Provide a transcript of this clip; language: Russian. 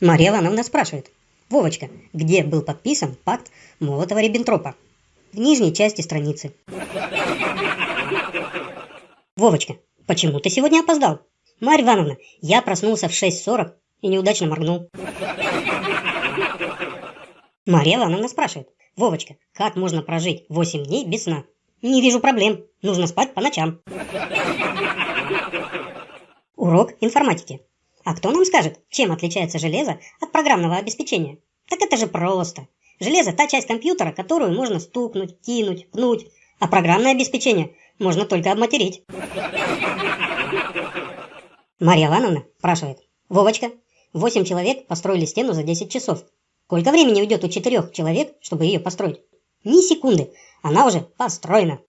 Марья Ивановна спрашивает. Вовочка, где был подписан пакт Молотова-Риббентропа? В нижней части страницы. Вовочка, почему ты сегодня опоздал? Марья Ивановна, я проснулся в 6.40 и неудачно моргнул. Марья Ивановна спрашивает. Вовочка, как можно прожить 8 дней без сна? Не вижу проблем. Нужно спать по ночам. Урок информатики. А кто нам скажет, чем отличается железо от программного обеспечения? Так это же просто. Железо – та часть компьютера, которую можно стукнуть, кинуть, пнуть. А программное обеспечение можно только обматерить. Марья Ивановна спрашивает. Вовочка, 8 человек построили стену за 10 часов. Сколько времени уйдет у четырех человек, чтобы ее построить? Ни секунды. Она уже построена.